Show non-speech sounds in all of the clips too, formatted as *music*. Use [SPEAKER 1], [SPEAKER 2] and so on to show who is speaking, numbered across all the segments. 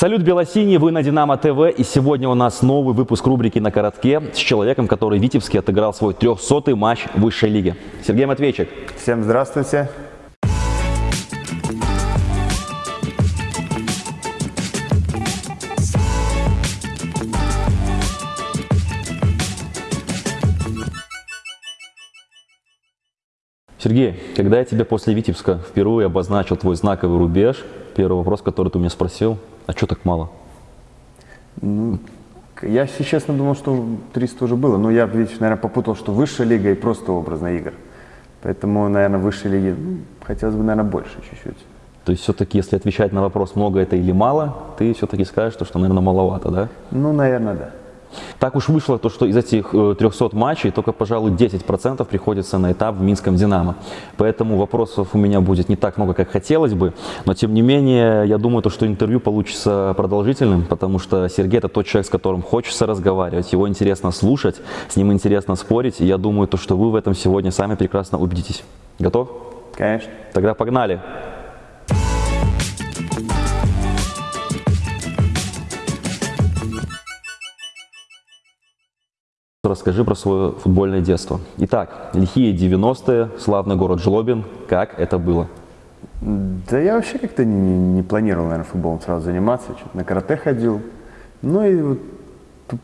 [SPEAKER 1] Салют, Белосиний, вы на Динамо ТВ, и сегодня у нас новый выпуск рубрики «На коротке» с человеком, который в Витебске отыграл свой 300-й матч высшей лиги. Сергей Матвейчик.
[SPEAKER 2] Всем здравствуйте.
[SPEAKER 1] Сергей, когда я тебе после Витебска впервые обозначил твой знаковый рубеж, первый вопрос, который ты меня спросил, а что так мало?
[SPEAKER 2] Я, если честно, думал, что 300 уже было, но я, видишь, наверное, попутал, что высшая лига и просто образная игр. Поэтому, наверное, высшей лиге ну, хотелось бы, наверное, больше чуть-чуть.
[SPEAKER 1] То есть все-таки, если отвечать на вопрос, много это или мало, ты все-таки скажешь, что, наверное, маловато, да?
[SPEAKER 2] Ну, наверное, да.
[SPEAKER 1] Так уж вышло, то, что из этих 300 э, матчей только, пожалуй, 10% приходится на этап в Минском «Динамо». Поэтому вопросов у меня будет не так много, как хотелось бы. Но, тем не менее, я думаю, то, что интервью получится продолжительным, потому что Сергей – это тот человек, с которым хочется разговаривать, его интересно слушать, с ним интересно спорить. И я думаю, то, что вы в этом сегодня сами прекрасно убедитесь. Готов?
[SPEAKER 2] Конечно.
[SPEAKER 1] Тогда погнали. Расскажи про свое футбольное детство. Итак, лихие 90-е, славный город Жлобин. Как это было?
[SPEAKER 2] Да я вообще как-то не, не планировал, наверное, футболом сразу заниматься. Что-то на карате ходил. Ну и вот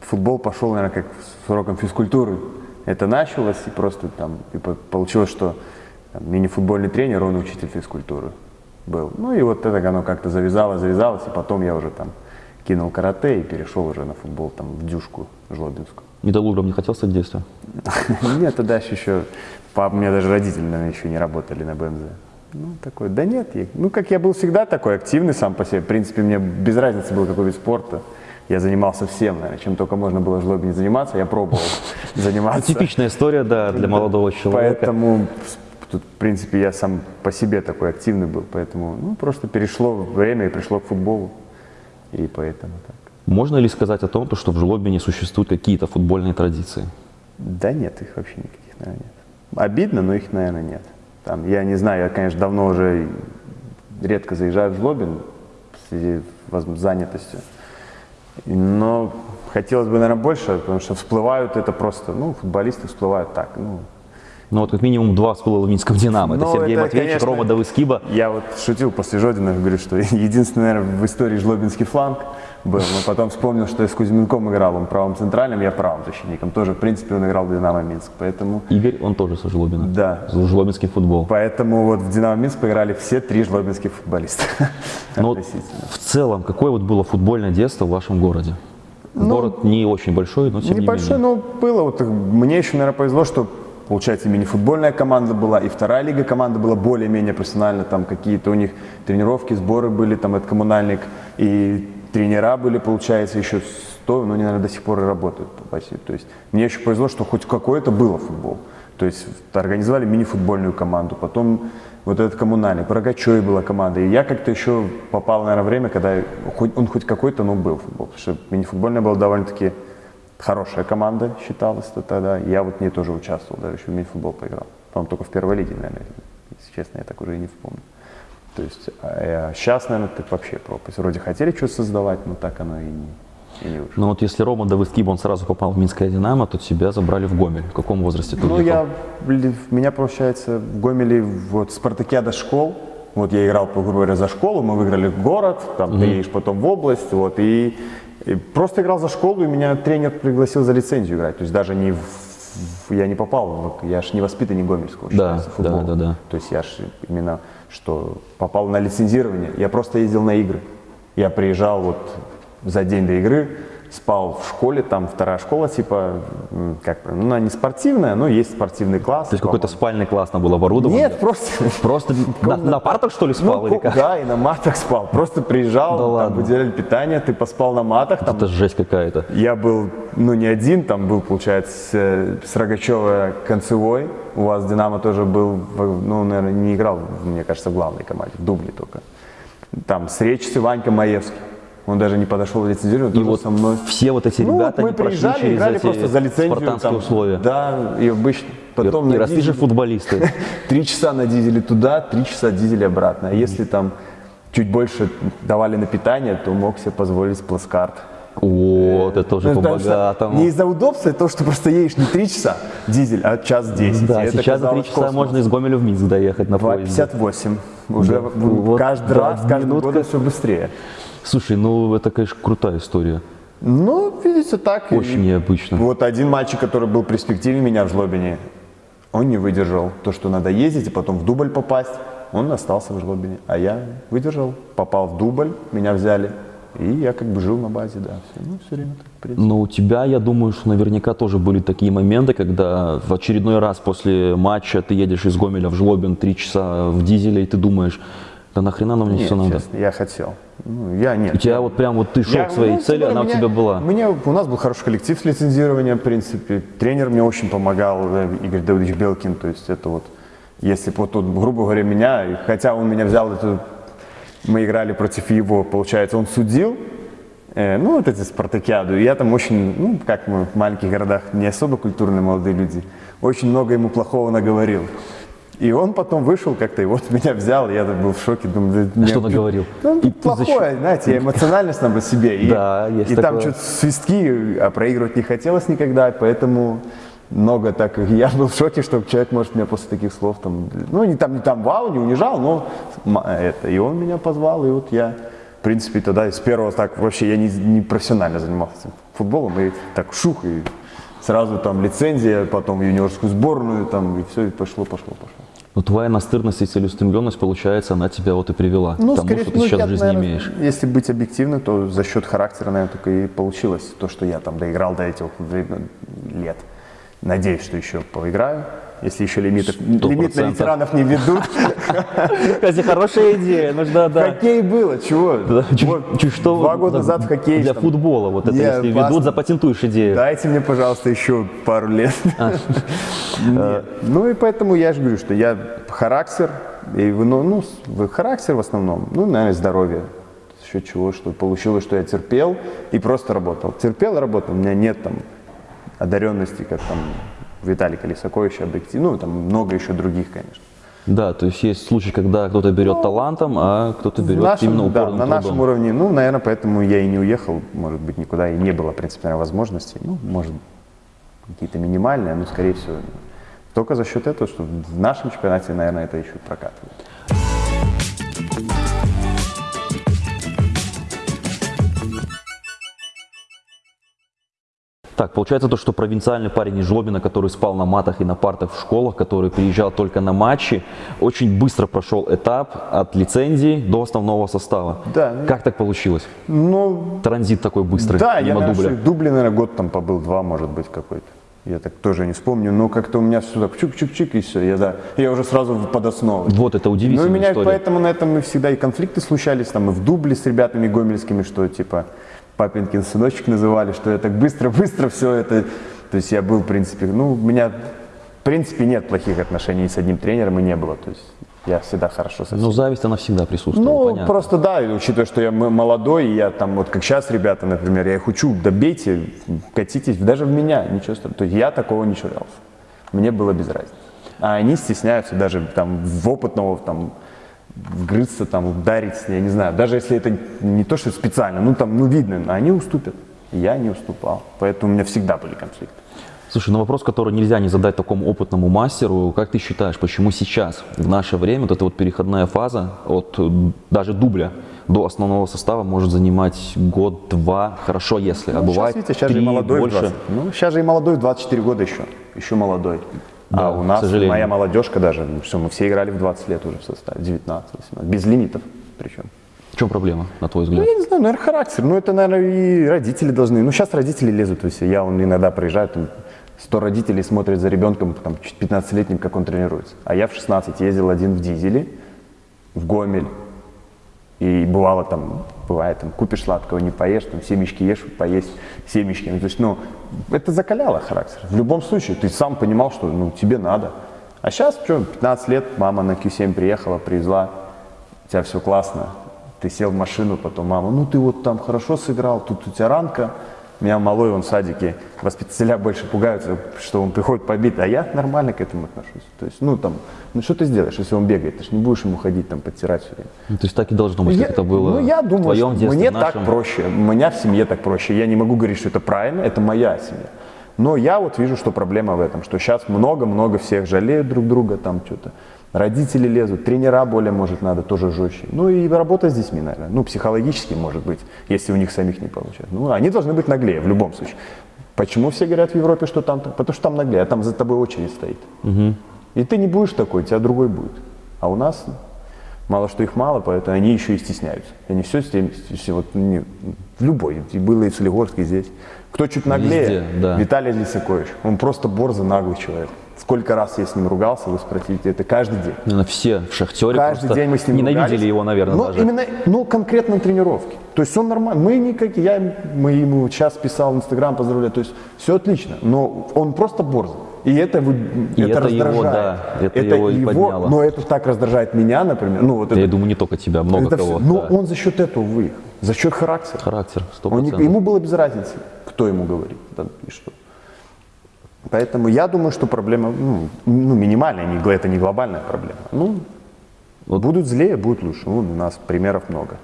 [SPEAKER 2] футбол пошел, наверное, как с уроком физкультуры. Это началось, и просто там и получилось, что мини-футбольный тренер, он учитель физкультуры был. Ну и вот это оно как-то завязалось, завязалось, и потом я уже там кинул карате и перешел уже на футбол там в дюшку жлобинскую.
[SPEAKER 1] Металлургом не хотел стать в детстве? *laughs*
[SPEAKER 2] Нет, тогда еще, папа, у меня даже родители, наверное, еще не работали на БМЗ. Ну, такой, да нет, ну, как я был всегда такой активный сам по себе, в принципе, мне без разницы был какой вид спорта. Я занимался всем, наверное, чем только можно было жлобе не заниматься, я пробовал *laughs* заниматься.
[SPEAKER 1] Типичная история, да, для молодого человека.
[SPEAKER 2] Поэтому, тут, в принципе, я сам по себе такой активный был, поэтому, ну, просто перешло время и пришло к футболу, и поэтому так.
[SPEAKER 1] Можно ли сказать о том, что в Жлобине существуют какие-то футбольные традиции?
[SPEAKER 2] Да нет, их вообще никаких, наверное, нет. Обидно, но их, наверное, нет. Там, я не знаю, я, конечно, давно уже редко заезжаю в Жлобин в связи с занятостью. Но хотелось бы, наверное, больше, потому что всплывают это просто, ну, футболисты всплывают так, ну,
[SPEAKER 1] ну вот как минимум два всплыло в Минском «Динамо». Это ну, Сергей это, Матвеевич, конечно, Рома Давыскиба.
[SPEAKER 2] Я вот шутил после Жодина, говорю, что *laughs* единственный, наверное, в истории жлобинский фланг – был. Но потом вспомнил, что я с Кузьминком играл, он правым центральным, я правым защитником. Тоже, в принципе, он играл в «Динамо Минск», поэтому...
[SPEAKER 1] Игорь, он тоже со Жлобина.
[SPEAKER 2] Да.
[SPEAKER 1] Жлобинский футбол.
[SPEAKER 2] Поэтому вот в «Динамо Минск» поиграли все три жлобинских футболиста.
[SPEAKER 1] Но ну в целом, какое вот было футбольное детство в вашем городе? Ну, Город не очень большой, но тем
[SPEAKER 2] небольшой,
[SPEAKER 1] не менее.
[SPEAKER 2] но было. Вот, мне еще, наверное, повезло, что получается, мини-футбольная команда была, и вторая лига команда была более-менее профессиональна, там какие-то у них тренировки, сборы были, там, это коммунальник, и тренера были, получается, еще 100, но они, наверное, до сих пор и работают. То есть мне еще повезло, что хоть какое-то было футбол. То есть организовали мини-футбольную команду, потом вот этот коммунальный, Рогачеве была команда. И я как-то еще попал, наверное, время, когда он хоть какой-то, но был футбол. Потому что мини-футбольная была довольно-таки хорошая команда, считалась -то тогда. Я вот в ней тоже участвовал, даже еще в мини-футбол поиграл. По-моему, только в первой лиге, наверное, если честно, я так уже и не вспомню. То есть а сейчас, наверное, так вообще пропасть. Вроде хотели что-то создавать, но так оно и не, и не вышло.
[SPEAKER 1] Ну вот если Рома Давыдкиб, он сразу попал в Минское «Динамо», то тебя забрали в Гомель. В каком возрасте ты
[SPEAKER 2] Ну я, меня, получается, в Гомеле, вот спартакиада школ, вот я играл, грубо говоря, за школу, мы выиграли город, там mm-hmm. ты едешь потом в область, вот, и, и просто играл за школу, и меня тренер пригласил за лицензию играть, то есть даже не в я не попал, я же не воспитанник Гомельского,
[SPEAKER 1] да, да, да, да.
[SPEAKER 2] То есть я же именно что попал на лицензирование. Я просто ездил на игры. Я приезжал вот за день до игры, спал в школе, там вторая школа, типа, как ну, она не спортивная, но есть спортивный класс.
[SPEAKER 1] То есть какой-то спальный класс там был оборудован?
[SPEAKER 2] Нет, просто...
[SPEAKER 1] Просто *laughs* на, на партах, что ли, спал ну, или как?
[SPEAKER 2] Да, и на матах спал. Просто приезжал, да там ладно. выделяли питание, ты поспал на матах. Там...
[SPEAKER 1] Это жесть какая-то.
[SPEAKER 2] Я был, ну, не один, там был, получается, с Рогачева концевой. У вас Динамо тоже был, ну, наверное, не играл, мне кажется, в главной команде, в дубле только. Там с Речи Ванька Маевский. Он даже не подошел лицензировать,
[SPEAKER 1] и вот со мной. Все вот эти ну, ребята,
[SPEAKER 2] мы приезжали, через играли эти просто за лицензию.
[SPEAKER 1] Там, условия.
[SPEAKER 2] Да, и обычно.
[SPEAKER 1] Потом и, и же футболисты. *laughs*
[SPEAKER 2] Три часа на дизеле туда, три часа дизеле обратно. А если там чуть больше давали на питание, то мог себе позволить плацкарт.
[SPEAKER 1] Вот, это уже
[SPEAKER 2] Ну,
[SPEAKER 1] по-богатому.
[SPEAKER 2] Не из-за удобства, это то, что просто едешь не 3 часа дизель, а час 10.
[SPEAKER 1] Да,
[SPEAKER 2] это
[SPEAKER 1] сейчас за три
[SPEAKER 2] казалось
[SPEAKER 1] часа
[SPEAKER 2] космос.
[SPEAKER 1] можно из Гомеля в Минск доехать на поезде.
[SPEAKER 2] 2,58. Уже
[SPEAKER 1] Да. Вот,
[SPEAKER 2] каждый
[SPEAKER 1] да,
[SPEAKER 2] раз, каждый
[SPEAKER 1] минутка.
[SPEAKER 2] год все быстрее.
[SPEAKER 1] Слушай, ну это, конечно, крутая история.
[SPEAKER 2] Ну, видите, так. и-
[SPEAKER 1] Очень необычно.
[SPEAKER 2] Вот один мальчик, который был в перспективе меня в Жлобине, он не выдержал. То, что надо ездить и потом в дубль попасть, он остался в Жлобине. А я выдержал, попал в дубль, меня взяли. И я как бы жил на базе, да. Все, ну, все время так.
[SPEAKER 1] Но у тебя, я думаю, что наверняка тоже были такие моменты, когда в очередной раз после матча ты едешь из Гомеля в Жлобин три часа в дизеле, и ты думаешь, да нахрена нам мне
[SPEAKER 2] Нет,
[SPEAKER 1] все надо?
[SPEAKER 2] честно, я хотел. Ну, я нет.
[SPEAKER 1] У тебя вот прям вот ты шел
[SPEAKER 2] Я-
[SPEAKER 1] к своей
[SPEAKER 2] ну,
[SPEAKER 1] цели,
[SPEAKER 2] более
[SPEAKER 1] она у тебя была.
[SPEAKER 2] У, меня, у нас был хороший коллектив с лицензированием, в принципе. Тренер мне очень помогал, э, Игорь Давыдович Белкин. То есть это вот, если бы вот тут, грубо говоря, меня, хотя он меня взял, это, мы играли против его, получается, он судил, э, ну, вот эти спартакиаду. И я там очень, ну, как мы в маленьких городах, не особо культурные молодые люди, очень много ему плохого наговорил. И он потом вышел как-то, и вот меня взял, я был в шоке, думаю, да
[SPEAKER 1] А
[SPEAKER 2] мне-
[SPEAKER 1] что наговорил?
[SPEAKER 2] ну,
[SPEAKER 1] И
[SPEAKER 2] плохое,
[SPEAKER 1] зачем?
[SPEAKER 2] знаете, я *laughs* эмоциональность там по себе. И,
[SPEAKER 1] Да, есть
[SPEAKER 2] И там
[SPEAKER 1] такое.
[SPEAKER 2] что-то свистки, а проигрывать не хотелось никогда, поэтому много так. Я был в шоке, что человек может меня после таких слов там, ну не там, не там вау, не унижал, но это. И он меня позвал, и вот я, в принципе, тогда с первого так вообще я не, не профессионально занимался футболом, и так шух, и сразу там лицензия, потом юниорскую сборную, там, и все, и пошло, пошло, пошло.
[SPEAKER 1] Но твоя настырность и целеустремленность, получается, она тебя вот и привела к тому,
[SPEAKER 2] Ну, скорее
[SPEAKER 1] что ты
[SPEAKER 2] всего,
[SPEAKER 1] сейчас
[SPEAKER 2] я,
[SPEAKER 1] в жизни
[SPEAKER 2] наверное,
[SPEAKER 1] имеешь.
[SPEAKER 2] Если быть объективным, то за счет характера, наверное, только и получилось то, что я там доиграл до этих лет. Надеюсь, что еще поиграю. Если еще лимитов, лимит на ветеранов не ведут. *laughs*
[SPEAKER 1] Кстати, хорошая идея, нужно, да.
[SPEAKER 2] Хоккей было, чего?
[SPEAKER 1] Что
[SPEAKER 2] Два года
[SPEAKER 1] за-
[SPEAKER 2] назад в хоккей.
[SPEAKER 1] Для футбола, вот это если ведут, запатентуешь идею.
[SPEAKER 2] Дайте мне, пожалуйста, еще пару лет. Нет. *laughs* *laughs* Ну и поэтому я же говорю, что я характер, и ну, ну, характер в основном, ну, наверное, здоровье. Счет чего, что получилось, что я терпел и просто работал. Терпел и работал. У меня нет там одаренности, как там Виталий Колесакович, объектив. Ну, там много еще других, конечно.
[SPEAKER 1] Да, то есть есть случаи, когда кто-то берет талантом, а кто-то берет
[SPEAKER 2] нашем-
[SPEAKER 1] именно
[SPEAKER 2] да,
[SPEAKER 1] упорным
[SPEAKER 2] на нашем
[SPEAKER 1] трудом.
[SPEAKER 2] уровне, ну, наверное, поэтому я и не уехал, может быть, никуда, и не было, в принципе, наверное, возможностей. Ну, может, какие-то минимальные, но, скорее всего, только за счет этого, что в нашем чемпионате, наверное, это еще прокатывает.
[SPEAKER 1] Так, получается то, что провинциальный парень из Жлобина, который спал на матах и на партах в школах, который приезжал только на матчи, очень быстро прошел этап от лицензии до основного состава.
[SPEAKER 2] Да.
[SPEAKER 1] Как так получилось?
[SPEAKER 2] Ну,
[SPEAKER 1] Транзит такой быстрый,
[SPEAKER 2] да, я, наверное,
[SPEAKER 1] дубля.
[SPEAKER 2] Дубле, наверное, год там побыл, два, может быть, какой-то. Я так тоже не вспомню, но как-то у меня все так чук-чук-чик, и все, я, да, я уже сразу под основу.
[SPEAKER 1] Вот это
[SPEAKER 2] Ну, и
[SPEAKER 1] удивительная
[SPEAKER 2] меня
[SPEAKER 1] история.
[SPEAKER 2] поэтому на этом и всегда и конфликты случались, там и в дубле с ребятами гомельскими, что типа папинкин сыночек называли, что я так быстро-быстро все это, то есть я был, в принципе, ну, у меня, в принципе, нет плохих отношений с одним тренером и не было, то есть я всегда хорошо со всеми.
[SPEAKER 1] Но зависть, она всегда присутствует,
[SPEAKER 2] Ну,
[SPEAKER 1] понятно.
[SPEAKER 2] просто да, и учитывая, что я молодой, и я там, вот как сейчас ребята, например, я их учу, добейте, катитесь, даже в меня, ничего страшного. То есть я такого не чурался. Мне было без разницы. А они стесняются даже там в опытного там вгрызться, там, ударить, я не знаю. Даже если это не то, что специально, ну там, ну видно, они уступят. Я не уступал. Поэтому у меня всегда были конфликты.
[SPEAKER 1] Слушай, ну вопрос, который нельзя не задать такому опытному мастеру. Как ты считаешь, почему сейчас, в наше время, вот эта вот переходная фаза от э, даже дубля до основного состава может занимать год-два, хорошо если, а
[SPEAKER 2] Ну,
[SPEAKER 1] бывает
[SPEAKER 2] сейчас, видите, сейчас же
[SPEAKER 1] три,
[SPEAKER 2] и молодой
[SPEAKER 1] больше.
[SPEAKER 2] 20. Ну, сейчас же и молодой в 24 года еще. Еще молодой.
[SPEAKER 1] Да,
[SPEAKER 2] а у нас, моя молодежка даже, ну, все, мы все играли в 20 лет уже в составе, 19, 18, без лимитов причем.
[SPEAKER 1] В чем проблема, на твой
[SPEAKER 2] Ну,
[SPEAKER 1] взгляд?
[SPEAKER 2] я не знаю, наверное, характер. Ну, это, наверное, и родители должны. Ну, сейчас родители лезут. То есть я он иногда приезжаю, там 100 родителей смотрят за ребенком, там, 15-летним, как он тренируется. А я в 16 ездил один в дизеле, в Гомель. И бывало там, бывает, там, купишь сладкого, не поешь, там, семечки ешь, поесть семечки. Ну, то есть, ну, это закаляло характер. В любом случае, ты сам понимал, что, ну, тебе надо. А сейчас, что, 15 лет, мама на Q7 приехала, привезла, у тебя все классно, ты сел в машину, потом мама, ну, ты вот там хорошо сыграл, тут у тебя ранка, Меня малой, он в садике, воспитателя больше пугаются, что он приходит побит, а я нормально к этому отношусь. То есть, ну там, ну что ты сделаешь, если он бегает? Ты же не будешь ему ходить там подтирать все время.
[SPEAKER 1] Ну, то есть так и должно быть,
[SPEAKER 2] Я-
[SPEAKER 1] как это было
[SPEAKER 2] ну, я
[SPEAKER 1] в
[SPEAKER 2] думаю,
[SPEAKER 1] твоем
[SPEAKER 2] что
[SPEAKER 1] детстве,
[SPEAKER 2] мне
[SPEAKER 1] в нашем.
[SPEAKER 2] так проще. У меня в семье так проще. Я не могу говорить, что это правильно, это моя семья. Но я вот вижу, что проблема в этом, что сейчас много-много всех жалеют друг друга, там что-то. Родители лезут, тренера более, может, надо тоже жестче. Ну и работа с детьми, наверное. Ну, психологически, может быть, если у них самих не получается. Ну, они должны быть наглее в любом случае. Почему все говорят в Европе, что там? Потому что там наглее, а там за тобой очередь стоит. И ты не будешь такой, у тебя другой будет. А у нас мало что их мало, поэтому они еще и стесняются. Они все все вот, не- в любой, и было и в Солигорске, и здесь. Кто чуть наглее,
[SPEAKER 1] Везде, да.
[SPEAKER 2] Виталий Лисакович. Он просто борзый, наглый человек. Сколько раз я с ним ругался, вы спросите, это каждый день.
[SPEAKER 1] Наверное, все в Шахтере
[SPEAKER 2] Каждый день мы с ним
[SPEAKER 1] ненавидели
[SPEAKER 2] ругались.
[SPEAKER 1] его, наверное,
[SPEAKER 2] ну,
[SPEAKER 1] даже.
[SPEAKER 2] Именно, ну, конкретно на тренировке. То есть он нормально. Мы никак, я мы ему сейчас писал в Инстаграм, поздравляю. То есть все отлично. Но он просто борзый. И это, вы,
[SPEAKER 1] И
[SPEAKER 2] это,
[SPEAKER 1] это его,
[SPEAKER 2] раздражает.
[SPEAKER 1] да, это его и подняло.
[SPEAKER 2] Но это так раздражает меня, например. Ну, вот
[SPEAKER 1] Я
[SPEAKER 2] это,
[SPEAKER 1] думаю, не только тебя, много
[SPEAKER 2] это
[SPEAKER 1] кого.
[SPEAKER 2] но
[SPEAKER 1] да.
[SPEAKER 2] он за счет этого выехал. За счет характера.
[SPEAKER 1] Характер, сто
[SPEAKER 2] Он не-
[SPEAKER 1] процентов.
[SPEAKER 2] ему было без разницы, кто ему говорит там, и что. Поэтому я думаю, что проблема ну, ну, минимальная, не, это не глобальная проблема. Ну, будут злее, будет лучше. Ну, у нас примеров много.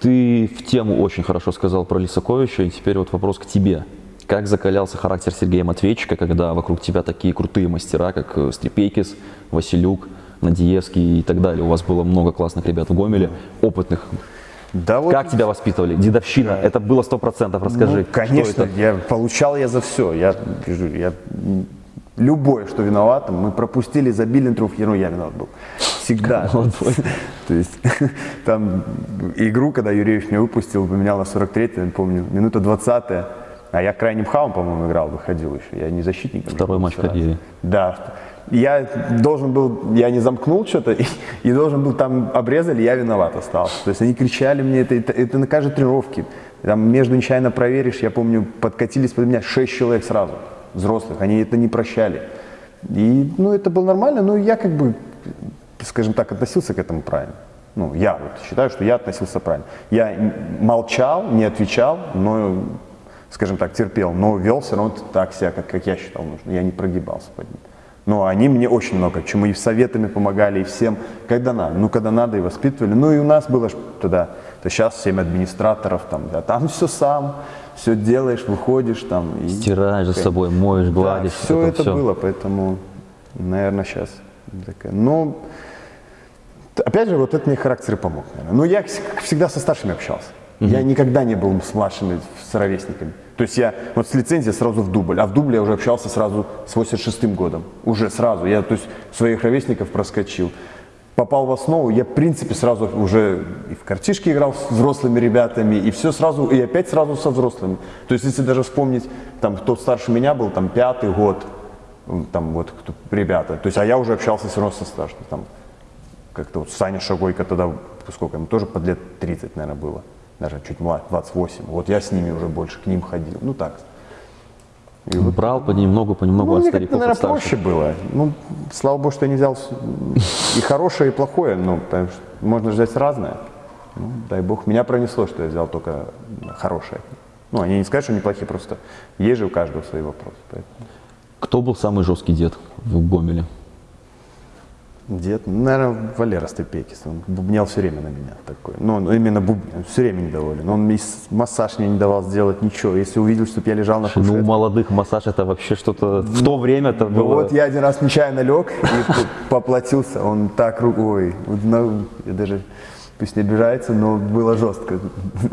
[SPEAKER 1] Ты в тему очень хорошо сказал про Лисаковича, и теперь вот вопрос к тебе. Как закалялся характер Сергея Матвейчика, когда вокруг тебя такие крутые мастера, как э, Стрепейкис, Василюк, Надиевский и так далее? У вас было много классных ребят в Гомеле, опытных.
[SPEAKER 2] Да вот,
[SPEAKER 1] Как тебя воспитывали? Дедовщина, это было сто процентов, расскажи.
[SPEAKER 2] ну, конечно, я получал я за все. Я, я любое, что виноватым, мы пропустили, забили на ну, я виноват был. Всегда. *laughs* То есть *laughs* там игру, когда Юрьевич меня выпустил, поменял на 43-й, я помню, минута 20 а я крайним хавом, по-моему, играл, выходил еще. Я не защитником.
[SPEAKER 1] Второй матч карьере.
[SPEAKER 2] Да. Я должен был, я не замкнул что-то, и, и должен был там обрезали, я виноват остался. То есть они кричали мне, это, это, это на каждой тренировке. Там между нечаянно проверишь, я помню, подкатились под меня шесть человек сразу, взрослых, они это не прощали. И, ну, это было нормально, но я как бы, скажем так, относился к этому правильно. Ну, я вот считаю, что я относился правильно. Я молчал, не отвечал, но, скажем так, терпел, но вел все равно так себя, как, как я считал нужно. Я не прогибался под ним. Но они мне очень много чему и советами помогали, и всем, когда надо. Ну, когда надо, и воспитывали. Ну, и у нас было тогда, то сейчас 7 администраторов, там, да, там все сам, все делаешь, выходишь там. И,
[SPEAKER 1] Стираешь за собой, моешь, гладишь.
[SPEAKER 2] все
[SPEAKER 1] вот
[SPEAKER 2] это
[SPEAKER 1] всё.
[SPEAKER 2] было, поэтому, наверное, сейчас такая. Но, опять же, вот это мне характер и помог, наверное. Но я вс- всегда со старшими общался. Я никогда не был с младшими, с ровесниками. То есть я вот с лицензии сразу в дубль, а в дубле я уже общался сразу с 86 годом. Уже сразу. Я, то есть, своих ровесников проскочил. Попал в основу, я, в принципе, сразу уже и в картишки играл с взрослыми ребятами, и все сразу, и опять сразу со взрослыми. То есть, если даже вспомнить, там, кто старше меня был, там, пятый год, там, вот, кто, ребята. То есть, а я уже общался все равно со старшими, там, как-то вот Саня Шагойко тогда, сколько ему, тоже под лет 30, наверное, было. Даже чуть младше, 28. Вот я с ними уже больше к ним ходил. Ну так. И вот,
[SPEAKER 1] Брал понемногу, понемногу
[SPEAKER 2] ну,
[SPEAKER 1] от стариков,
[SPEAKER 2] наверное, проще было. Ну, слава богу, что я не взял и хорошее, и плохое. Ну, потому что можно взять разное. Ну, дай бог. Меня пронесло, что я взял только хорошее. Ну, они не скажут, что неплохие, просто есть же у каждого свои вопросы. Поэтому.
[SPEAKER 1] Кто был самый жесткий дед в Гомеле?
[SPEAKER 2] Дед, ну, наверное, Валера Степекис, он бубнял все время на меня такой. Ну, он именно бубнил, все время недоволен. Он с- массаж мне не давал сделать ничего. Если увидел, чтобы я лежал на
[SPEAKER 1] Ну, у
[SPEAKER 2] кушетке.
[SPEAKER 1] молодых массаж это вообще что-то в то время это
[SPEAKER 2] Ну,
[SPEAKER 1] было.
[SPEAKER 2] вот я один раз нечаянно лег и *laughs* поплатился. Он так рукой, на- я даже пусть не обижается, но было жестко.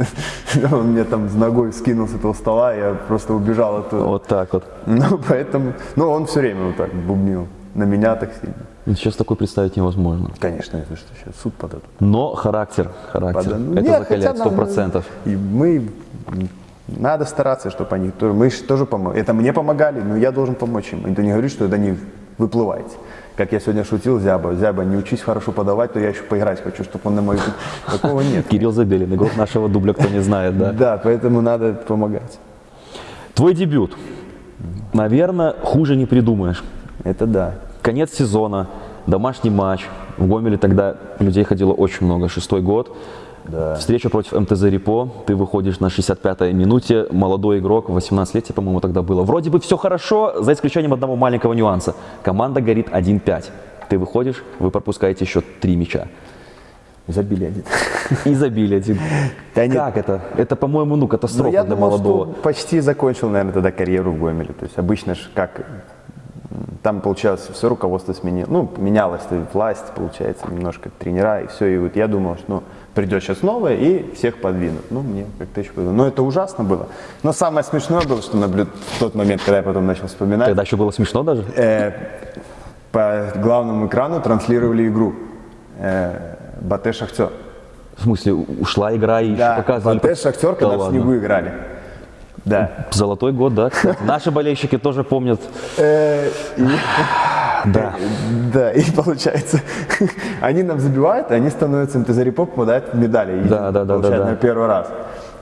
[SPEAKER 2] *laughs* Он мне там с ногой скинул с этого стола, я просто убежал оттуда.
[SPEAKER 1] Вот так вот.
[SPEAKER 2] Ну, поэтому, ну, он все время вот так бубнил. На меня так сильно.
[SPEAKER 1] Сейчас такое представить невозможно.
[SPEAKER 2] Конечно, если что, сейчас суд подадут.
[SPEAKER 1] Но характер, характер,
[SPEAKER 2] Пода-
[SPEAKER 1] это
[SPEAKER 2] Нет,
[SPEAKER 1] закаляет сто процентов.
[SPEAKER 2] И мы надо стараться, чтобы они мы же тоже помогли. Это мне помогали, но я должен помочь им. Это не говорит, что это не выплываете. Как я сегодня шутил, Зяба, Зяба, не учись хорошо подавать, то я еще поиграть хочу, чтобы он на мою... Такого нет.
[SPEAKER 1] Кирилл Забелин, игрок нашего дубля, кто не знает, да.
[SPEAKER 2] Да, поэтому надо помогать.
[SPEAKER 1] Твой дебют. Наверное, хуже не придумаешь.
[SPEAKER 2] Это да.
[SPEAKER 1] Конец сезона, домашний матч. В Гомеле тогда людей ходило очень много, шестой год.
[SPEAKER 2] Да.
[SPEAKER 1] Встреча против МТЗ Репо. Ты выходишь на 65-й минуте. Молодой игрок, 18 лет, по-моему, тогда было. Вроде бы все хорошо, за исключением одного маленького нюанса. Команда горит 1-5. Ты выходишь, вы пропускаете еще три мяча.
[SPEAKER 2] Забили один.
[SPEAKER 1] И забили один. *laughs*
[SPEAKER 2] Да нет.
[SPEAKER 1] Как это? Это, по-моему, ну,
[SPEAKER 2] Ну,
[SPEAKER 1] катастрофа
[SPEAKER 2] я
[SPEAKER 1] для
[SPEAKER 2] думал,
[SPEAKER 1] молодого.
[SPEAKER 2] что почти закончил, наверное, тогда карьеру в Гомеле. То есть обычно ж как там получалось, все руководство сменилось, ну, менялась власть, получается, немножко тренера, и все, и вот я думал, что ну, придет сейчас новое, и всех подвинут. Ну, мне как-то еще повезло. Но это ужасно было. Но самое смешное было, что наблюд... в тот момент, когда я потом начал вспоминать,
[SPEAKER 1] Тогда еще было смешно даже.
[SPEAKER 2] э, по главному экрану транслировали игру. Э, Батэ Шахтер.
[SPEAKER 1] В смысле, ушла игра и еще
[SPEAKER 2] Да,
[SPEAKER 1] показывали.
[SPEAKER 2] Батэ Шахтер,
[SPEAKER 1] Да
[SPEAKER 2] когда в
[SPEAKER 1] ладно.
[SPEAKER 2] снегу играли. Да.
[SPEAKER 1] Золотой год, да. кстати. Наши болельщики тоже помнят.
[SPEAKER 2] Э,
[SPEAKER 1] Да.
[SPEAKER 2] Да, и получается, они нам забивают, они становятся МТЗ Репо, попадают в медали.
[SPEAKER 1] Да, да, да,
[SPEAKER 2] получают
[SPEAKER 1] да.
[SPEAKER 2] на первый раз.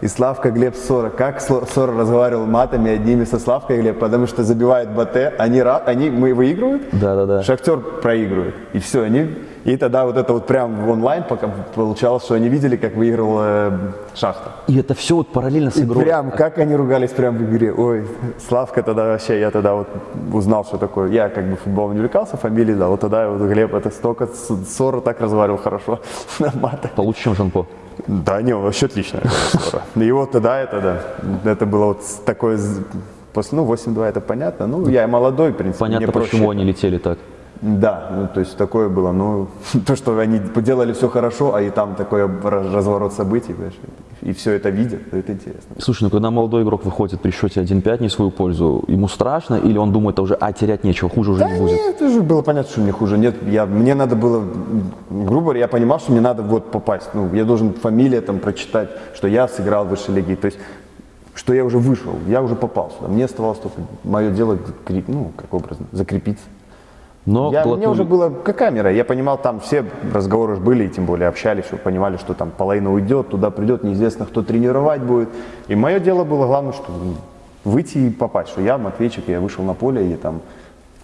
[SPEAKER 2] И Славка Глеб Сора. Как Сора разговаривал матами одними со Славкой Глеб, потому что забивает БТ, они, они мы выигрывают,
[SPEAKER 1] Да, да, да.
[SPEAKER 2] Шахтер проигрывает. И все, они... И тогда вот это вот прям онлайн пока получалось, что они видели, как выиграл э, Шахта.
[SPEAKER 1] И это все вот параллельно с
[SPEAKER 2] И
[SPEAKER 1] игрой.
[SPEAKER 2] прям, как они ругались прям в игре. Ой, Славка тогда вообще, я тогда вот узнал, что такое. Я как бы футболом не увлекался, фамилии, да, вот тогда вот Глеб это столько ссоры так разговаривал хорошо *laughs* на матах.
[SPEAKER 1] Получше, чем Жанпо.
[SPEAKER 2] Да, не, вообще отлично. ссора. И вот тогда это, да, это было вот такое, после, ну, 8-2 это понятно. Ну, я молодой, в принципе,
[SPEAKER 1] Понятно, почему они летели так.
[SPEAKER 2] Да, ну, то есть такое было, ну, *laughs* то, что они делали все хорошо, а и там такой раз- разворот событий, понимаешь, и все это видят, это интересно.
[SPEAKER 1] Слушай, ну когда молодой игрок выходит при счете 1-5 не свою пользу, ему страшно или он думает, а уже, а терять нечего, хуже уже
[SPEAKER 2] Да
[SPEAKER 1] не будет?
[SPEAKER 2] нет, это же было понятно, что мне хуже. Нет, я, мне надо было, грубо говоря, я понимал, что мне надо вот попасть. Ну, я должен фамилия там прочитать, что я сыграл в высшей лиге. То есть, что я уже вышел, я уже попал сюда. Мне оставалось только мое дело, ну, как образно, закрепиться.
[SPEAKER 1] Но
[SPEAKER 2] Я, мне
[SPEAKER 1] глотнули-
[SPEAKER 2] уже было, какая мера, я понимал, там все разговоры были, и тем более общались, что понимали, что там половина уйдет, туда придет, неизвестно, кто тренировать будет. И мое дело было главное, что м, выйти и попасть, что я Матвейчик, я вышел на поле, и там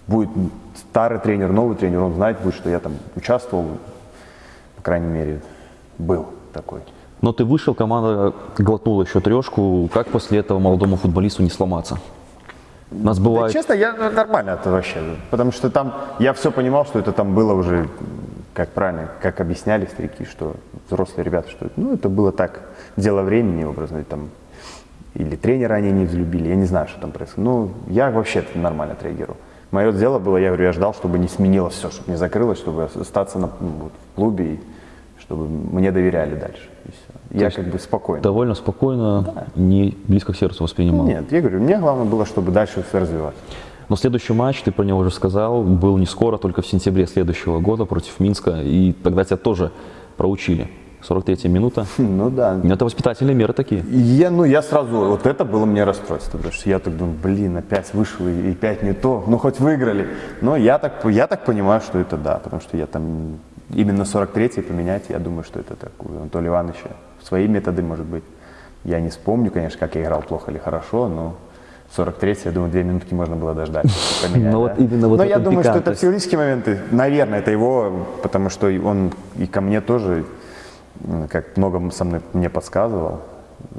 [SPEAKER 2] будет старый тренер, новый тренер, он знает будет, что я там участвовал, по крайней мере, был такой.
[SPEAKER 1] Но ты вышел, команда глотнула еще трешку. Как после этого молодому футболисту не сломаться? У нас
[SPEAKER 2] Да,
[SPEAKER 1] бывает...
[SPEAKER 2] честно, я нормально это вообще, потому что там я все понимал, что это там было уже, как правильно, как объясняли старики, что взрослые ребята, что ну это было так, дело времени образно, там или тренера они не взлюбили, я не знаю, что там происходит. Ну, я вообще нормально отреагировал. Мое дело было, я говорю, я ждал, чтобы не сменилось все, чтобы не закрылось, чтобы остаться на, ну, вот, в клубе, и чтобы мне доверяли дальше. Я как бы спокойно.
[SPEAKER 1] Довольно спокойно, не близко к сердцу воспринимал.
[SPEAKER 2] Нет, я говорю, мне главное было, чтобы дальше все развиваться.
[SPEAKER 1] Но следующий матч, ты про него уже сказал, был не скоро, только в сентябре следующего года против Минска. И тогда тебя тоже проучили. 43-я минута. *laughs*
[SPEAKER 2] Ну да,
[SPEAKER 1] Ну, Это воспитательные меры такие.
[SPEAKER 2] Я, ну, я сразу, вот это было мне расстройство, потому что я так думаю, блин, опять вышел и, опять не то, ну хоть выиграли. Но я так, я так понимаю, что это да, потому что я там именно 43-й поменять, я думаю, что это так у Анатолия Ивановича свои методы, может быть. Я не вспомню, конечно, как я играл, плохо или хорошо, но 43 я думаю, две минутки можно было дождать, *laughs* поменять.
[SPEAKER 1] Ну, вот
[SPEAKER 2] да.
[SPEAKER 1] именно вот
[SPEAKER 2] Но я думаю, что это психологические моменты. Наверное, это его, потому что он и ко мне тоже, как много со мной мне подсказывал.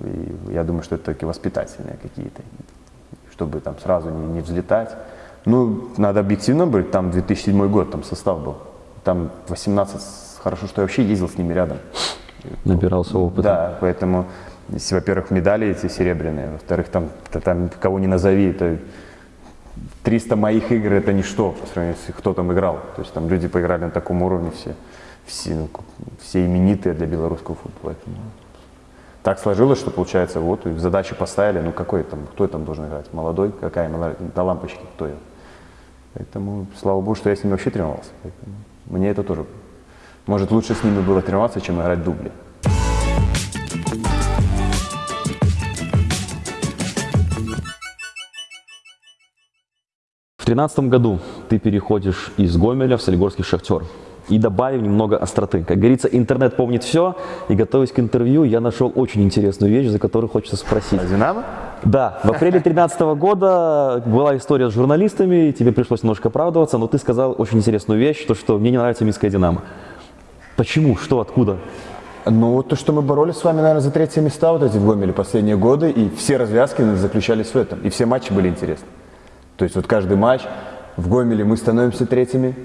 [SPEAKER 2] И я думаю, что это такие воспитательные какие-то, чтобы там сразу не, не взлетать. Ну, надо объективно быть, там 2007 год, там состав был. Там 18, хорошо, что я вообще ездил с ними рядом.
[SPEAKER 1] Набирался опыта.
[SPEAKER 2] Да, поэтому, во-первых, медали эти серебряные, во-вторых, там, та- там кого не назови, это 300 моих игр это ничто по сравнению с кто там играл. То есть там люди поиграли на таком уровне все, все, ну, все именитые для белорусского футбола. Поэтому Так сложилось, что получается, вот и задачи поставили, ну какой там, кто там должен играть? Молодой, какая мала- до лампочки, кто я? Поэтому, слава богу, что я с ними вообще тренировался. Поэтому мне это тоже, может, лучше с ними было тренироваться, чем играть дубли.
[SPEAKER 1] В 2013 году ты переходишь из Гомеля в Солигорский Шахтер. И добавим немного остроты. Как говорится, интернет помнит все. И готовясь к интервью, я нашел очень интересную вещь, за которую хочется спросить.
[SPEAKER 2] А Динамо?
[SPEAKER 1] Да, в апреле 2013 года была история с журналистами, тебе пришлось немножко оправдываться, но ты сказал очень интересную вещь, то, что мне не нравится Минская Динамо. Почему? Что? Откуда?
[SPEAKER 2] Ну, вот то, что мы боролись с вами, наверное, за третье места вот эти в Гомеле последние годы, и все развязки заключались в этом, и все матчи были интересны. То есть вот каждый матч в Гомеле мы становимся третьими,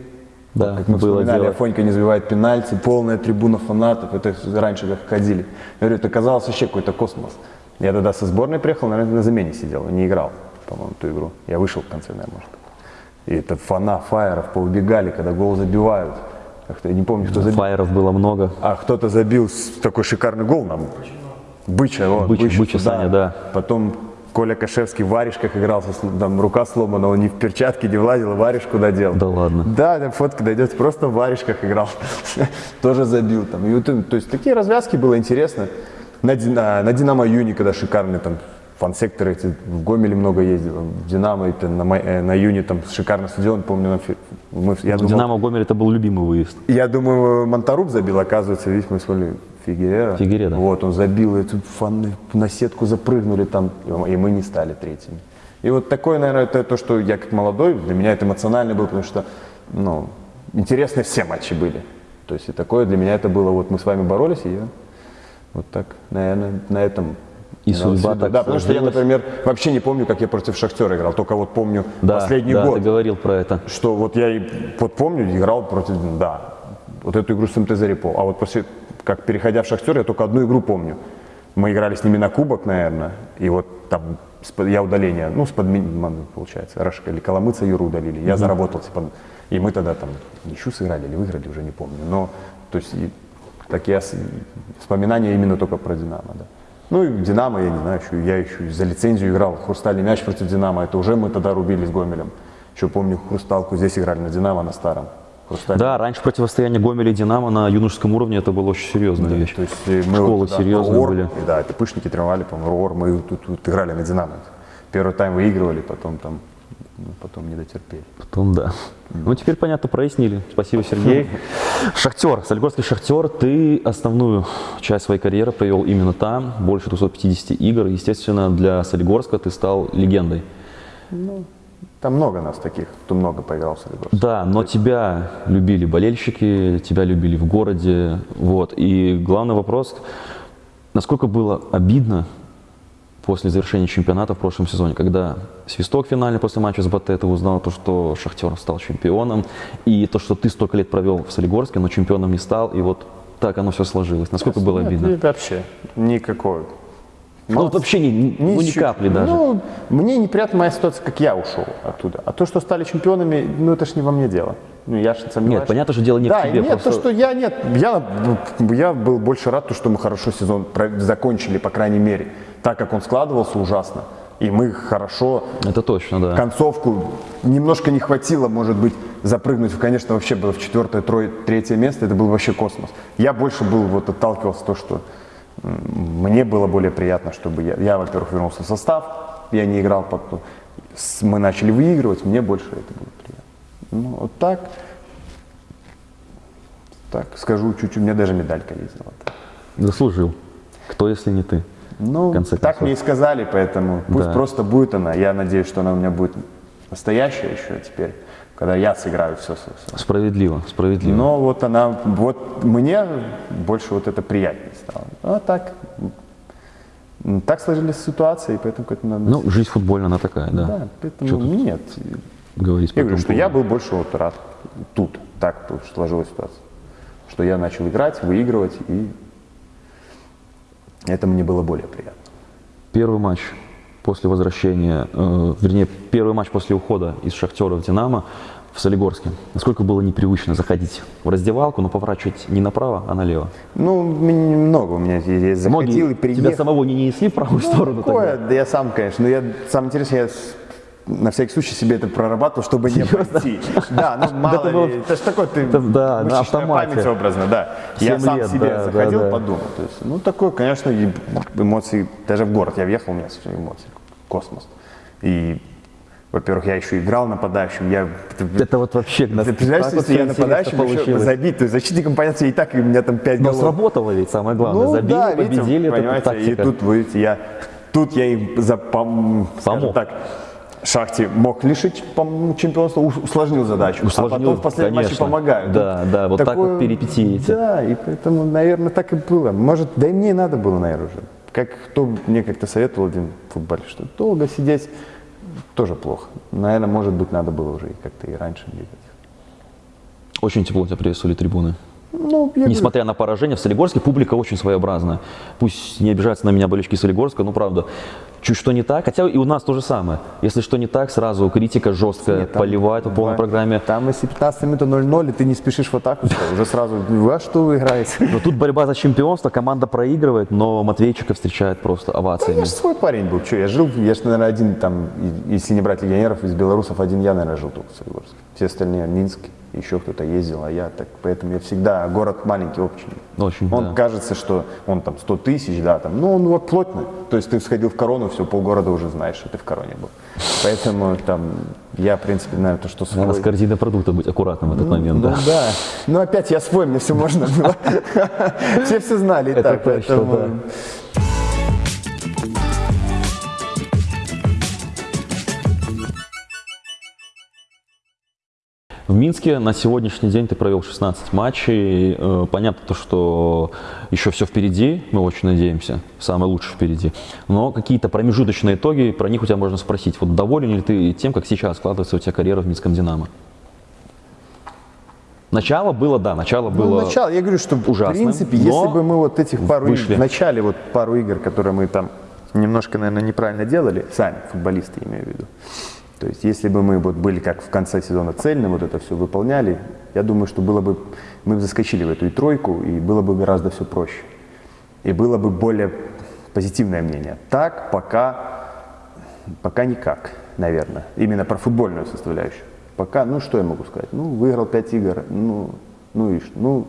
[SPEAKER 1] Да,
[SPEAKER 2] как мы
[SPEAKER 1] было
[SPEAKER 2] вспоминали,
[SPEAKER 1] дело.
[SPEAKER 2] Афонька не забивает пенальти, полная трибуна фанатов, это раньше как ходили. Я говорю, это казалось вообще какой-то космос. Я тогда со сборной приехал, наверное, на замене сидел, не играл, по-моему, ту игру. Я вышел в конце, наверное, может. И это фана фаеров поубегали, когда гол забивают. Как-то я не помню, кто забил.
[SPEAKER 1] Фаеров было много.
[SPEAKER 2] А кто-то забил такой шикарный гол нам. Быча, вот,
[SPEAKER 1] Быча, Быча Саня, да.
[SPEAKER 2] Потом Коля Кашевский в варежках игрался, с- там рука сломана, он не в перчатке не влазил, варежку додел.
[SPEAKER 1] Да ладно.
[SPEAKER 2] Да, там фотка дойдет, просто в варежках играл. *laughs* Тоже забил там. И вот, то есть такие развязки было интересно. На, на, на Динамо Юни, когда шикарные там фан-секторы, эти, в Гомеле много ездил, в Динамо, это на, э, на Юни там шикарный стадион, помню, на фи- мы, я думал,
[SPEAKER 1] Динамо Гомель это был любимый выезд.
[SPEAKER 2] я думаю, Монтаруб забил, оказывается, видишь, мы вспомнили Фигерера.
[SPEAKER 1] Фигереда.
[SPEAKER 2] Вот, он забил, и тут фаны на сетку запрыгнули там, и мы не стали третьими. И вот такое, наверное, это то, что я как молодой, для меня это эмоционально было, потому что, ну, интересно все матчи были. То есть и такое для меня это было, вот мы с вами боролись, и я вот так, наверное, на этом
[SPEAKER 1] И
[SPEAKER 2] имел
[SPEAKER 1] судьба так
[SPEAKER 2] Да, потому что я, например, вообще не помню, как я против Шахтера играл, только вот помню
[SPEAKER 1] Да,
[SPEAKER 2] последний
[SPEAKER 1] да,
[SPEAKER 2] год
[SPEAKER 1] ты говорил про это.
[SPEAKER 2] что вот я и вот помню, играл против, да, вот эту игру с МТЗ Репол. А вот после, как переходя в Шахтер, я только одну игру помню. Мы играли с ними на кубок, наверное, и вот там я удаление, ну, с подменой, получается, Рашка или Коломыца Юру удалили. Я заработал, типа, и мы тогда там ничью сыграли или выиграли, уже не помню. Но, то есть, и такие ос- вспоминания именно только про Динамо, да. Ну и Динамо, я не знаю, еще, я еще за лицензию играл, хрустальный мяч против Динамо, это уже мы тогда рубили с Гомелем. Еще помню, хрусталку здесь играли на Динамо, на старом. Хрустальный.
[SPEAKER 1] Да, раньше противостояние Гомеля и Динамо на юношеском уровне это была очень серьезная вещь.
[SPEAKER 2] То есть э, мы
[SPEAKER 1] Школы
[SPEAKER 2] вот, да,
[SPEAKER 1] серьезные
[SPEAKER 2] Ор,
[SPEAKER 1] были.
[SPEAKER 2] Да, это пышники тренировали, по-моему, Ор, мы тут, тут играли на Динамо. Первый тайм выигрывали, потом там, ну, потом не дотерпели.
[SPEAKER 1] Потом да. Ну, теперь понятно, прояснили. Спасибо, Сергей. Шахтер, Солигорский Шахтер, ты основную часть своей карьеры провел именно там, больше 250 игр. Естественно, для Солигорска ты стал легендой.
[SPEAKER 2] Там много нас таких, кто много поиграл в Солигорск.
[SPEAKER 1] Да, но тебя любили болельщики, тебя любили в городе. Вот. И главный вопрос, насколько было обидно после завершения чемпионата в прошлом сезоне, когда свисток финальный после матча с БТ, ты узнал то, что Шахтер стал чемпионом, и то, что ты столько лет провел в Солигорске, но чемпионом не стал, и вот так оно все сложилось. Насколько было
[SPEAKER 2] Нет,
[SPEAKER 1] обидно?
[SPEAKER 2] и вообще никакой.
[SPEAKER 1] Ну, вот вообще ни, ни- ну, ни капли даже.
[SPEAKER 2] Ну, мне неприятна моя ситуация, как я ушел оттуда. А то, что стали чемпионами, ну это ж не во мне дело. Ну, я ж сомневаюсь.
[SPEAKER 1] Нет, понятно, что дело не в
[SPEAKER 2] да,
[SPEAKER 1] тебе,
[SPEAKER 2] Нет,
[SPEAKER 1] просто-
[SPEAKER 2] то, что я нет, я, я был больше рад, то, что мы хорошо сезон закончили, по крайней мере. Так как он складывался ужасно. И мы хорошо
[SPEAKER 1] Это точно, да.
[SPEAKER 2] концовку немножко не хватило, может быть, запрыгнуть, конечно, вообще было в четвертое, трое, третье место, это был вообще космос. Я больше был, вот отталкивался то, что мне было более приятно, чтобы я, я во-первых, вернулся в состав, я не играл, потом мы начали выигрывать, мне больше это было приятно. Ну, вот так, так, скажу чуть-чуть, у меня даже медалька есть золотая.
[SPEAKER 1] Заслужил. Кто, если не ты?
[SPEAKER 2] Ну,
[SPEAKER 1] В конце
[SPEAKER 2] так
[SPEAKER 1] концов.
[SPEAKER 2] мне и сказали, поэтому пусть
[SPEAKER 1] Да.
[SPEAKER 2] просто будет она. Я надеюсь, что она у меня будет настоящая еще теперь, когда я сыграю все, все, все.
[SPEAKER 1] Справедливо, справедливо.
[SPEAKER 2] Но вот она, вот мне больше вот это приятнее стало. А так, так сложились ситуации, и поэтому к этому надо...
[SPEAKER 1] Ну, жизнь футбольная, она такая, да.
[SPEAKER 2] да, поэтому
[SPEAKER 1] тут
[SPEAKER 2] нет.
[SPEAKER 1] говорить
[SPEAKER 2] Я говорю, что я был больше вот рад тут, так сложилась ситуация. Что я начал играть, выигрывать, и это мне было более приятно.
[SPEAKER 1] Первый матч после возвращения, э, вернее, первый матч после ухода из Шахтера в Динамо в Солигорске. Насколько было непривычно заходить в раздевалку, но поворачивать не направо, а налево.
[SPEAKER 2] Ну, много у меня я захотел и
[SPEAKER 1] Многие
[SPEAKER 2] приехал.
[SPEAKER 1] тебя самого не несли в правую сторону
[SPEAKER 2] Такое,
[SPEAKER 1] тогда.
[SPEAKER 2] да я сам, конечно. Но я, самое интересное, я на всякий случай себе это прорабатывал, чтобы не пройти. Да, ну *laughs* мало ли. Это ж такой ты,
[SPEAKER 1] да, на
[SPEAKER 2] мышечная
[SPEAKER 1] автомате.
[SPEAKER 2] память образно, да. Я сам
[SPEAKER 1] лет,
[SPEAKER 2] себе
[SPEAKER 1] да, да,
[SPEAKER 2] заходил,
[SPEAKER 1] да.
[SPEAKER 2] подумал. То есть, ну, такое, конечно, эмоции. Даже в город я въехал, у меня эмоции. Космос. И, во-первых, я еще играл нападающим. Я,
[SPEAKER 1] Это вот вообще...
[SPEAKER 2] ты представляешь,
[SPEAKER 1] так
[SPEAKER 2] если я нападающим еще
[SPEAKER 1] получилось.
[SPEAKER 2] забить, то есть защитником, понятно, и так и у меня там 5
[SPEAKER 1] Но
[SPEAKER 2] голов.
[SPEAKER 1] сработало ведь, самое главное. Забили,
[SPEAKER 2] Ну видите,
[SPEAKER 1] победили, это
[SPEAKER 2] понимаете, и тут, вы видите, я, тут я им за, пом-
[SPEAKER 1] Помог.
[SPEAKER 2] так, Шахте мог лишить чемпионства, усложнил задачу. а
[SPEAKER 1] Усложнил,
[SPEAKER 2] потом в последнем матче
[SPEAKER 1] конечно.
[SPEAKER 2] помогают.
[SPEAKER 1] Да, да, вот так вот перипетии эти.
[SPEAKER 2] Да, и поэтому, наверное, так и было. Может, да и мне надо было, наверное, уже. Как кто мне как-то советовал один футболист, что долго сидеть тоже плохо. Наверное, может быть, надо было уже как-то и раньше двигаться.
[SPEAKER 1] Очень тепло тебя приветствовали трибуны.
[SPEAKER 2] Ну, я говорю,
[SPEAKER 1] Несмотря на поражение в Солигорске, публика очень своеобразная. Пусть не обижаются на меня болельщики Солигорска, но правда, чуть что не так, хотя и у нас то же самое. Если что не так, сразу критика жесткая,
[SPEAKER 2] Нет, там
[SPEAKER 1] поливать по полной программе.
[SPEAKER 2] Там, если 15 минут 0-0, и ты не спешишь в атаку, всё, уже сразу, во что вы играете? *laughs*
[SPEAKER 1] Но тут борьба за чемпионство, команда проигрывает, но Матвейчика встречает просто овациями.
[SPEAKER 2] Я же свой парень был, что, я жил, я же, наверное, один там, если не брать легионеров из белорусов, один я, наверное, жил только в Солигорске. Все остальные в Минск, еще кто-то ездил, а я так, поэтому я всегда, город маленький, очень.
[SPEAKER 1] Очень,
[SPEAKER 2] Он
[SPEAKER 1] да.
[SPEAKER 2] кажется, что он там 100 тысяч, да, там, ну он вот плотно. То есть ты сходил в корону, все, полгорода уже знаешь, что ты в короне был. Поэтому там, я, в принципе, наверное, то, что свой.
[SPEAKER 1] Надо с корзиной продуктов быть аккуратным в этот момент,
[SPEAKER 2] Ну
[SPEAKER 1] да.
[SPEAKER 2] да. Ну опять я свой, мне все можно было. *laughs* Все все знали и так, поэтому...
[SPEAKER 1] В Минске на сегодняшний день ты провел 16 матчей. Э, Понятно, то, что еще все впереди, мы очень надеемся, самое лучшее впереди. Но какие-то промежуточные итоги, про них у тебя можно спросить. Вот доволен ли ты тем, как сейчас складывается у тебя карьера в Минском «Динамо»? Начало было, да, начало
[SPEAKER 2] Ну,
[SPEAKER 1] было...
[SPEAKER 2] начало, я говорю, что в
[SPEAKER 1] ужасным,
[SPEAKER 2] принципе, если бы мы вот этих пару игр,
[SPEAKER 1] вышли.
[SPEAKER 2] в начале вот пару игр, которые мы там немножко, наверное, неправильно делали, сами, футболисты имею в виду, то есть если бы мы вот были как в конце сезона цельно, вот это все выполняли, я думаю, что было бы, мы бы заскочили в эту и тройку, и было бы гораздо все проще. И было бы более позитивное мнение. Так пока, пока никак, наверное. Именно про футбольную составляющую. Пока, ну что я могу сказать? Ну, выиграл 5 игр, ну, ну и что? Ну,